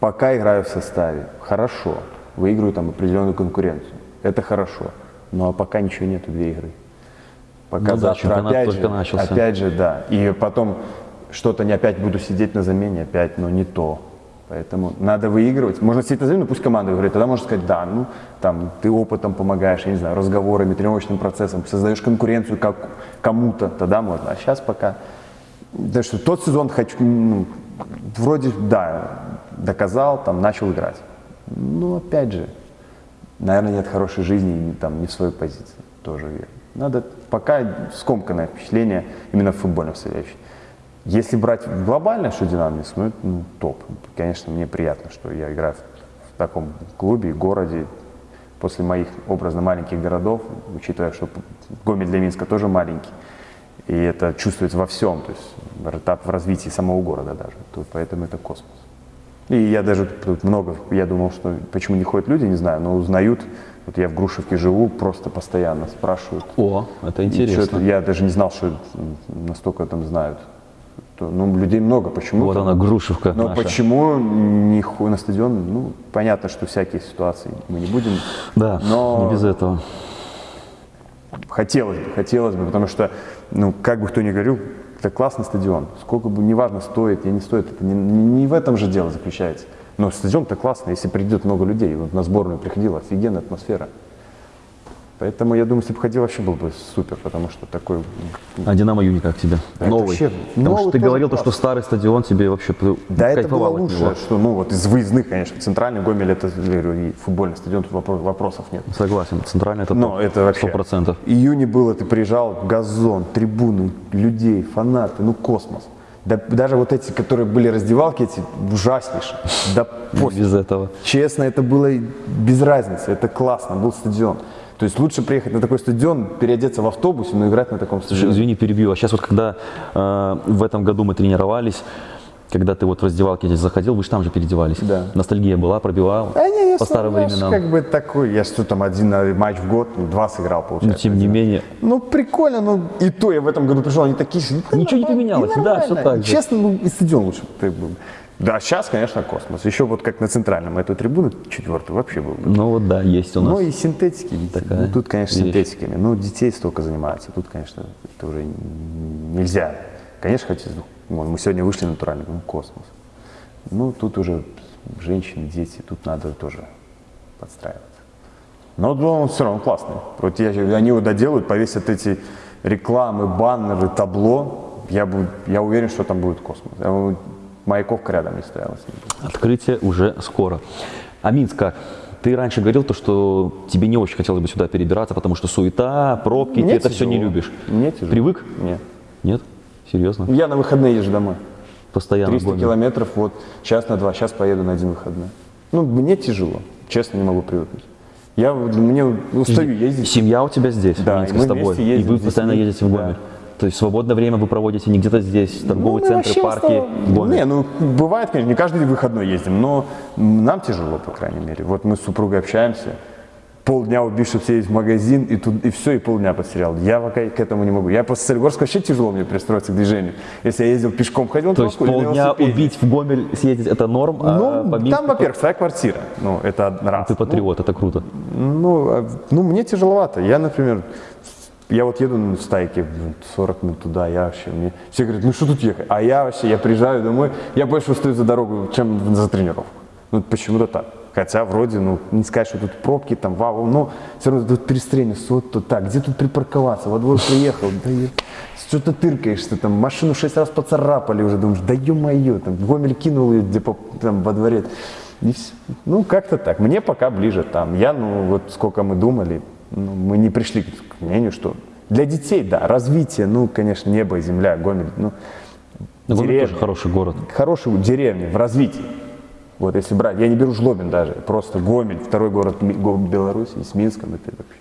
[SPEAKER 2] пока играю в составе. Хорошо. Выиграю там определенную конкуренцию. Это хорошо. Но пока ничего нету, две игры. Пока
[SPEAKER 1] Ну да,
[SPEAKER 2] завтра
[SPEAKER 1] чемпионат
[SPEAKER 2] опять же,
[SPEAKER 1] начался.
[SPEAKER 2] опять же, да. И потом что-то не опять буду сидеть на замене, опять, но не то. Поэтому надо выигрывать. Можно сидеть на замене, пусть команда говорит, тогда можно сказать, да, ну, там, ты опытом помогаешь, я не знаю, разговорами, тренировочным процессом, создаешь конкуренцию как кому-то, тогда можно. А сейчас пока, да что тот сезон хочу, ну, вроде, да, доказал, там, начал играть. Ну, опять же, наверное, нет хорошей жизни там, не в своей позиции, тоже верно. Надо пока скомканное впечатление именно в футбольном составляющей. Если брать глобально, что Динамо Минск, ну, это ну, топ. Конечно, мне приятно, что я играю в, в таком клубе, городе, после моих образно маленьких городов, учитывая, что Гомель для Минска тоже маленький, и это чувствуется во всем, то есть этап в развитии самого города даже, то поэтому это космос. И я даже тут много, я думал, что почему не ходят люди, не знаю, но узнают. Вот я в Грушевке живу, просто постоянно спрашивают.
[SPEAKER 1] О, это интересно.
[SPEAKER 2] я даже не знал, что настолько там знают. То, ну, людей много, почему?
[SPEAKER 1] Вот она, Грушевка
[SPEAKER 2] Но
[SPEAKER 1] наша.
[SPEAKER 2] почему не ху- на стадион? Ну, понятно, что всякие ситуации мы не будем.
[SPEAKER 1] Да,
[SPEAKER 2] но
[SPEAKER 1] не без этого.
[SPEAKER 2] хотелось бы, хотелось бы, потому что, ну, как бы кто ни говорил, это классный стадион. Сколько бы, неважно, стоит, или не стоит, это не, не в этом же дело заключается. Но стадион-то классный, если придет много людей. Вот на сборную приходила офигенная атмосфера. Поэтому я думаю, если бы ходил, вообще был бы супер, потому что такой
[SPEAKER 1] А Динамо Юни как тебе?
[SPEAKER 2] Это
[SPEAKER 1] новый.
[SPEAKER 2] вообще
[SPEAKER 1] Потому
[SPEAKER 2] новый
[SPEAKER 1] что ты говорил, то,
[SPEAKER 2] класс.
[SPEAKER 1] что старый стадион тебе вообще
[SPEAKER 2] Да, это было лучше,
[SPEAKER 1] него.
[SPEAKER 2] что, ну, вот из выездных, конечно, центральный Гомель, это, и футбольный стадион, тут вопро- вопросов нет.
[SPEAKER 1] Согласен, центральный это
[SPEAKER 2] Но
[SPEAKER 1] топ,
[SPEAKER 2] это вообще...
[SPEAKER 1] сто процентов.
[SPEAKER 2] Июне было, ты приезжал, газон, трибуны, людей, фанаты, ну космос. Да, даже вот эти, которые были раздевалки, эти ужаснейшие. Да пофиг.
[SPEAKER 1] Без этого.
[SPEAKER 2] Честно, это было без разницы, это классно, был стадион. То есть лучше приехать на такой стадион, переодеться в автобусе, но играть на таком стадионе.
[SPEAKER 1] извини, перебью. А сейчас вот когда э, в этом году мы тренировались, когда ты вот в раздевалке здесь заходил, вы же там же переодевались.
[SPEAKER 2] Да.
[SPEAKER 1] Ностальгия была, пробивал
[SPEAKER 2] А не, я
[SPEAKER 1] по старым временам.
[SPEAKER 2] как бы такой, я что там один э, матч в год, ну, два сыграл, получается.
[SPEAKER 1] тем не менее,
[SPEAKER 2] Ну, прикольно, ну, и то я в этом году пришел, они такие же. «Да
[SPEAKER 1] Ничего не поменялось, да,
[SPEAKER 2] нормально».
[SPEAKER 1] всё так же.
[SPEAKER 2] Честно, ну, и стадион лучше ты был. Да, сейчас, конечно, космос. Еще вот как на центральном, эту трибуну четвертую вообще был. бы.
[SPEAKER 1] ну вот да, есть у нас.
[SPEAKER 2] Ну и синтетики,
[SPEAKER 1] такая
[SPEAKER 2] ну, тут, конечно,
[SPEAKER 1] вещь.
[SPEAKER 2] синтетиками. Ну, детей столько занимаются. Тут, конечно, это уже нельзя. Конечно, хотите, ну, мы сегодня вышли натурально, ну, космос. Ну, тут уже женщины, дети, тут надо тоже подстраиваться. Но он все равно классный. Вот я, они его доделают, повесят эти рекламы, баннеры, табло, я, бы, я уверен, что там будет космос. Я Маяковка рядом не стояла.
[SPEAKER 1] Открытие уже скоро. А Минск как? Ты раньше говорил то, что тебе не очень хотелось бы сюда перебираться, потому что суета, пробки,
[SPEAKER 2] Мне
[SPEAKER 1] ты это все не
[SPEAKER 2] тяжело.
[SPEAKER 1] любишь.
[SPEAKER 2] Мне тяжело.
[SPEAKER 1] Привык?
[SPEAKER 2] Нет.
[SPEAKER 1] Нет? Серьезно?
[SPEAKER 2] Я на выходные езжу домой.
[SPEAKER 1] Постоянно
[SPEAKER 2] 300
[SPEAKER 1] гонишь?
[SPEAKER 2] километров, вот, час на два, сейчас поеду на один выходной. Ну, мне тяжело, честно, не могу привыкнуть. Я, мне устаю ездить.
[SPEAKER 1] Семья у тебя здесь,
[SPEAKER 2] Да, мы
[SPEAKER 1] с тобой.
[SPEAKER 2] вместе
[SPEAKER 1] И
[SPEAKER 2] ездим
[SPEAKER 1] вы постоянно
[SPEAKER 2] детьми.
[SPEAKER 1] ездите в
[SPEAKER 2] Да.
[SPEAKER 1] Гомель. То есть свободное время вы проводите не где-то здесь, торговые
[SPEAKER 2] Ну,
[SPEAKER 1] центры, парки, Гомель.
[SPEAKER 2] Не, ну бывает, конечно, не каждый выходной ездим, но нам тяжело, по крайней мере. Вот мы с супругой общаемся, полдня чтобы съездить в магазин, и, тут, и все, и полдня потерял. Я пока к этому не могу. Я после Солигорска вообще тяжело мне пристроиться к движению. Если я ездил пешком, ходил
[SPEAKER 1] То есть полдня убить в Гомель, съездить это норм, а
[SPEAKER 2] Ну,
[SPEAKER 1] по Минску
[SPEAKER 2] там, во-первых, своя квартира. Ну, это раз.
[SPEAKER 1] ты патриот, это круто.
[SPEAKER 2] Ну, а, ну, мне тяжеловато. Я, например, я вот еду на стайке, блин, 40 минут туда, я вообще, мне, все говорят, ну что тут ехать? А я вообще, я приезжаю домой, я больше устаю за дорогу, чем за тренировку. Ну, почему-то так. Хотя вроде, ну, не сказать, что тут пробки, там, вау, но все равно тут перестроение, вот тут так, где тут припарковаться? Во двор приехал, да что-то тыркаешься, там, машину шесть раз поцарапали уже, думаешь, да ё-моё, там, Гомель кинул ее, где по- там, во дворе. И всё. Ну, как-то так. Мне пока ближе там. Я, ну, вот сколько мы думали, ну, мы не пришли к мнению, что для детей, да, развитие, ну, конечно, небо и земля, Гомель, ну,
[SPEAKER 1] Но Гомель
[SPEAKER 2] деревня.
[SPEAKER 1] тоже хороший город.
[SPEAKER 2] Хорошие деревни в развитии. Вот если брать, я не беру Жлобин даже, просто Гомель, второй город Беларуси, с Минском, это вообще.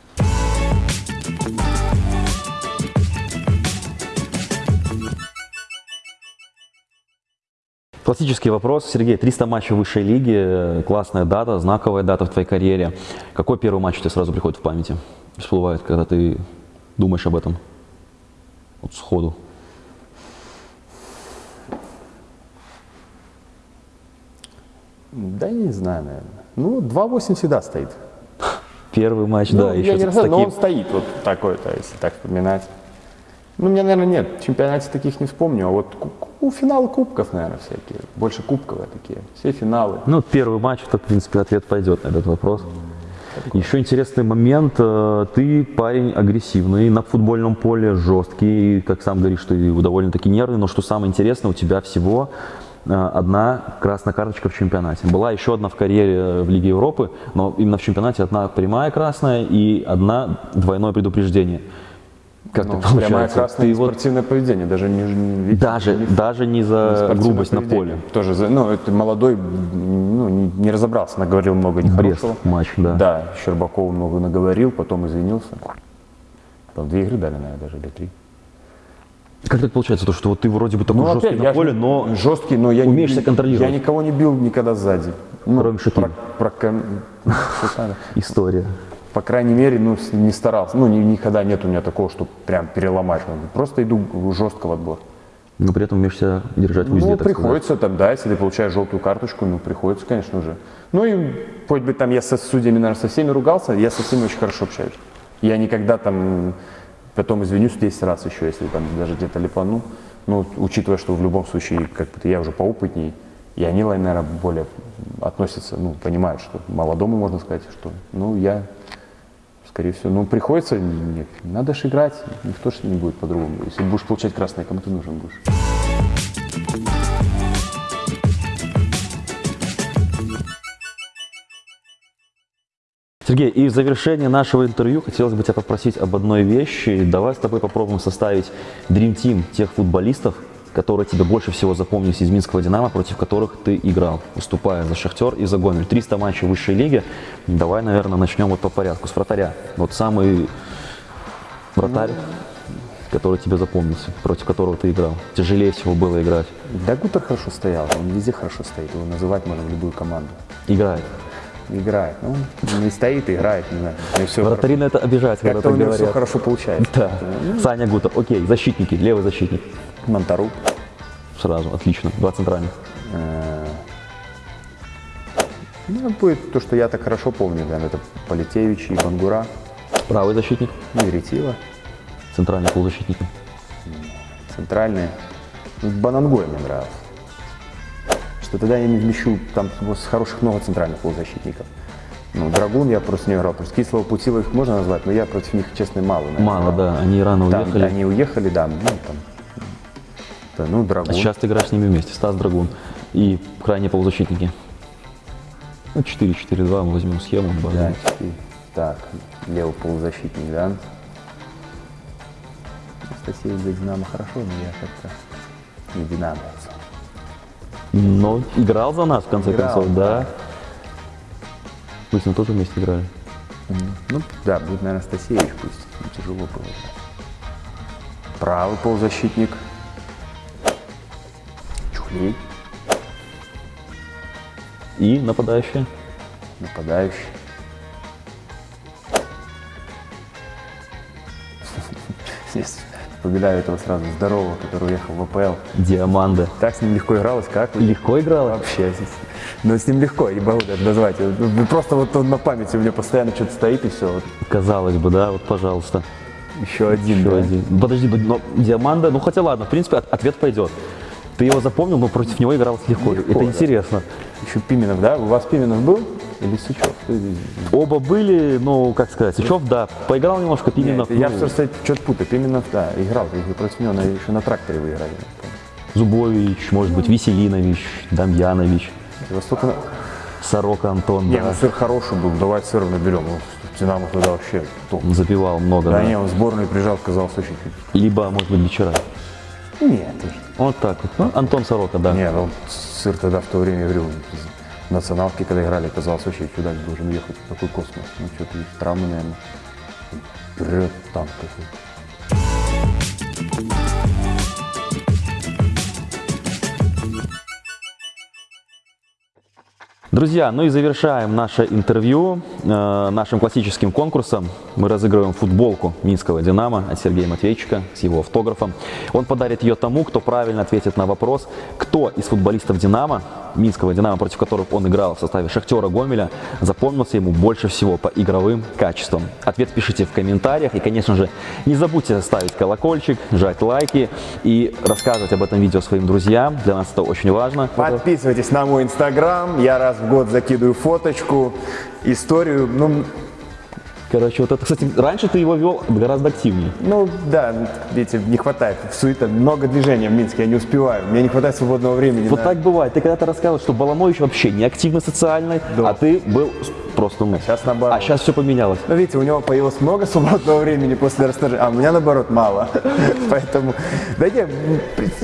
[SPEAKER 1] Классический вопрос. Сергей, 300 матчей высшей лиге, классная дата, знаковая дата в твоей карьере. Какой первый матч тебе сразу приходит в памяти? Всплывает, когда ты думаешь об этом? Вот сходу.
[SPEAKER 2] Да, я не знаю, наверное. Ну, 2-8 всегда стоит.
[SPEAKER 1] Первый матч,
[SPEAKER 2] Ну,
[SPEAKER 1] да,
[SPEAKER 2] я
[SPEAKER 1] еще
[SPEAKER 2] не
[SPEAKER 1] с
[SPEAKER 2] рассказываю, но
[SPEAKER 1] таким.
[SPEAKER 2] он стоит вот такой-то, если так вспоминать. Ну, у меня, наверное, нет, в чемпионате таких не вспомню, а вот ку- финалы кубков, наверное, всякие, больше кубковые такие, все финалы.
[SPEAKER 1] Ну, первый матч, то, в принципе, ответ пойдет на этот вопрос. Еще интересный момент. э, Ты парень агрессивный, на футбольном поле жесткий, как сам говоришь, ты довольно-таки нервный, но что самое интересное, у тебя всего одна красная карточка в чемпионате. Была еще одна в карьере э, в Лиге Европы, но именно в чемпионате одна прямая красная и одна двойное предупреждение. Как
[SPEAKER 2] Ну,
[SPEAKER 1] получается?
[SPEAKER 2] прямая красная и
[SPEAKER 1] вот
[SPEAKER 2] спортивное поведение, даже не, не-
[SPEAKER 1] даже, даже не за
[SPEAKER 2] спортивное
[SPEAKER 1] грубость на
[SPEAKER 2] поведение.
[SPEAKER 1] поле.
[SPEAKER 2] Тоже, за- ну, это молодой, ну, не, не разобрался, наговорил много нехорошего.
[SPEAKER 1] Брест матч, да.
[SPEAKER 2] Да, Щербакову много наговорил, потом извинился. Там две игры дали, наверное, даже, или три.
[SPEAKER 1] Как так получается, то, что вот ты вроде бы такой
[SPEAKER 2] Ну,
[SPEAKER 1] жесткий
[SPEAKER 2] опять,
[SPEAKER 1] на поле, но
[SPEAKER 2] жесткий, но я
[SPEAKER 1] умеешь
[SPEAKER 2] не,
[SPEAKER 1] себя контролировать.
[SPEAKER 2] Я никого не бил никогда сзади. Ну,
[SPEAKER 1] Кроме Шакира.
[SPEAKER 2] про- про *laughs*
[SPEAKER 1] история.
[SPEAKER 2] По крайней мере, ну, не старался. Ну, ни- никогда нет у меня такого, что прям переломать. Просто иду жестко в отбор.
[SPEAKER 1] Но при этом умеешь себя держать в узде,
[SPEAKER 2] Ну,
[SPEAKER 1] так сказать.
[SPEAKER 2] приходится там, да, если ты получаешь желтую карточку, ну, приходится, конечно же. Ну, и хоть бы там я со судьями, наверное, со всеми ругался, я со всеми очень хорошо общаюсь. Я никогда там, потом извинюсь 10 раз еще, если там даже где-то липану. Ну, учитывая, что в любом случае, как бы я уже поопытней, и они, наверное, более относятся, ну, понимают, что молодому можно сказать, что, ну, я, скорее всего, ну, приходится, не- надо же играть, никто же не будет по-другому. Если будешь получать красное, кому ты нужен будешь?
[SPEAKER 1] Сергей, и в завершение нашего интервью хотелось бы тебя попросить об одной вещи. Давай с тобой попробуем составить Dream Team тех футболистов, которые тебе больше всего запомнились из Минского «Динамо», против которых ты играл, выступая за «Шахтер» и за «Гомель». 300 матчей высшей лиги. Давай, наверное, начнем вот по порядку. С вратаря. Вот самый вратарь, который тебе запомнился, против которого ты играл. Тяжелее всего было играть.
[SPEAKER 2] Да, Гутер хорошо стоял, он везде хорошо стоит, его называть можно в любую команду.
[SPEAKER 1] Играет.
[SPEAKER 2] Играет, ну, не стоит, играет, не знаю. него всё
[SPEAKER 1] Вратари на это обижаются, когда
[SPEAKER 2] Как-то у
[SPEAKER 1] так
[SPEAKER 2] него все
[SPEAKER 1] говорят.
[SPEAKER 2] хорошо получается.
[SPEAKER 1] Да. Саня Гутер. Окей, защитники, левый защитник.
[SPEAKER 2] Монтару.
[SPEAKER 1] Сразу, отлично. Два центральных.
[SPEAKER 2] Э, Ну, будет то, что я так хорошо помню, наверное, это Полетевич и Бангура,
[SPEAKER 1] Правый защитник,
[SPEAKER 2] ну, и Ретива,
[SPEAKER 1] центральный полузащитник.
[SPEAKER 2] центральные. Ну, Банангой мне нравился. Что тогда я не вмещу, там с хороших много центральных полузащитников. Ну, Драгун я против него играл. То есть Кислого Путила их можно назвать, но я против них, честно, мало. наверное,
[SPEAKER 1] Мало, да, они рано
[SPEAKER 2] Там,
[SPEAKER 1] уехали.
[SPEAKER 2] они уехали, да, ну там. Да, ну, Драгун.
[SPEAKER 1] А сейчас ты играешь с ними вместе, Стас Драгун и крайние полузащитники. Ну, 4-4-2, мы возьмем схему.
[SPEAKER 2] Да. Так, левый полузащитник, да. Анастасия за Динамо хорошо, но я как-то не Динамо.
[SPEAKER 1] Но играл за нас, в конце
[SPEAKER 2] Играл,
[SPEAKER 1] концов, да.
[SPEAKER 2] да.
[SPEAKER 1] Мы с ним тоже вместе играли.
[SPEAKER 2] Ну, да, будет, наверное, Анастасевич пусть. Ну, тяжело было. Правый полузащитник. Чухлей.
[SPEAKER 1] И нападающие.
[SPEAKER 2] Нападающий. Здесь *laughs* Вспоминаю этого сразу здорового, который уехал в АПЛ.
[SPEAKER 1] Диаманда.
[SPEAKER 2] Так с ним легко игралось, как?
[SPEAKER 1] Легко играла?
[SPEAKER 2] Вообще. Но с ним легко, не могу даже назвать. Просто вот он на памяти у меня постоянно что-то стоит и все. Вот
[SPEAKER 1] Казалось бы, да, вот, пожалуйста.
[SPEAKER 2] еще один.
[SPEAKER 1] Еще
[SPEAKER 2] да.
[SPEAKER 1] один. Подожди, но Диаманда, ну хотя ладно, в принципе, от- ответ пойдет. Ты его запомнил, но против него игралось легко.
[SPEAKER 2] Легко,
[SPEAKER 1] Это
[SPEAKER 2] да.
[SPEAKER 1] интересно.
[SPEAKER 2] Еще Пименов, да? У вас Пименов был? Или Сычев?
[SPEAKER 1] Оба были, ну, как сказать, Сычев, да, поиграл немножко, Пименов,
[SPEAKER 2] Нет, я
[SPEAKER 1] ну,
[SPEAKER 2] все, кстати, что-то путаю. Пименов, да, играл. Против него еще на тракторе вы играли.
[SPEAKER 1] Зубович, может быть, Веселинович, Дамьянович,
[SPEAKER 2] столько...
[SPEAKER 1] Сорока Антон,
[SPEAKER 2] Не,
[SPEAKER 1] да,
[SPEAKER 2] ну сыр хороший был, давай сыр наберем. Ну, Динамо тогда вообще топ.
[SPEAKER 1] забивал много,
[SPEAKER 2] Да,
[SPEAKER 1] да.
[SPEAKER 2] не, он сборную приезжал, казалось очень...
[SPEAKER 1] Либо, может быть, вечера.
[SPEAKER 2] Нет,
[SPEAKER 1] Вот так вот. Ну, Антон Сорока, да.
[SPEAKER 2] Не, ну сыр тогда в то время, я говорю, в националке, когда играли, казалось, вообще чудак должен ехать. Такой космос. Ну, что-то травмы, наверное. Вперед, танк какой.
[SPEAKER 1] Друзья, ну и завершаем наше интервью э, нашим классическим конкурсом. Мы разыгрываем футболку Минского «Динамо» от Сергея Матвейчика с его автографом. Он подарит ее тому, кто правильно ответит на вопрос, кто из футболистов «Динамо», Минского «Динамо», против которых он играл в составе «Шахтера» Гомеля, запомнился ему больше всего по игровым качествам. Ответ пишите в комментариях и, конечно же, не забудьте ставить колокольчик, жать лайки и рассказывать об этом видео своим друзьям. Для нас это очень важно.
[SPEAKER 2] Подписывайтесь на мой инстаграм, я раз в год закидываю фоточку, историю, ну,
[SPEAKER 1] Короче, вот это, кстати, раньше ты его вел гораздо активнее.
[SPEAKER 2] ну да, видите, не хватает, суета, много движения в Минске, я не успеваю, мне не хватает свободного времени.
[SPEAKER 1] Вот
[SPEAKER 2] на-
[SPEAKER 1] так бывает. Ты когда-то рассказывал, что Баламович вообще не активно социальный,
[SPEAKER 2] Да.
[SPEAKER 1] а ты был просто ну.
[SPEAKER 2] щас наоборот.
[SPEAKER 1] А сейчас все поменялось.
[SPEAKER 2] Ну, видите, у него появилось много *laughs* свободного времени после расторжения, а у меня, наоборот, мало. *laughs* Поэтому, да не,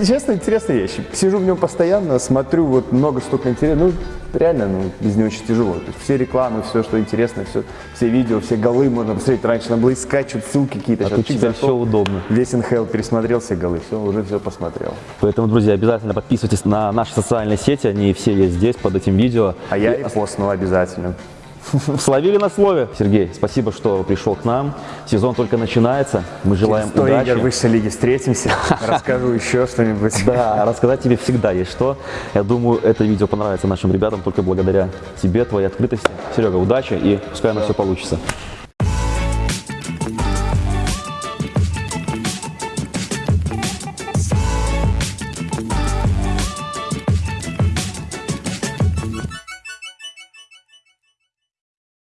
[SPEAKER 2] честно, интересная вещь. Сижу в нем постоянно, смотрю, вот много столько интересного. Ну, реально, ну, без него очень тяжело. То есть все рекламы, все, что интересно, все, все видео, все голы можно посмотреть. Раньше надо было искать, что-то ссылки какие-то.
[SPEAKER 1] А тут теперь все удобно.
[SPEAKER 2] Весь НХЛ пересмотрел все голы, все, уже все посмотрел.
[SPEAKER 1] Поэтому, друзья, обязательно подписывайтесь на наши социальные сети. Они все есть здесь, под этим видео.
[SPEAKER 2] А я и постнул обязательно. *laughs*
[SPEAKER 1] Словили на слове. Сергей, спасибо, что пришел к нам. Сезон только начинается. Мы желаем
[SPEAKER 2] Сто
[SPEAKER 1] удачи.
[SPEAKER 2] игр высшей лиги встретимся, *laughs* расскажу еще что-нибудь.
[SPEAKER 1] Да, рассказать тебе всегда есть что. Я думаю, это видео понравится нашим ребятам только благодаря тебе, твоей открытости. Серега, удачи и пускай оно все получится.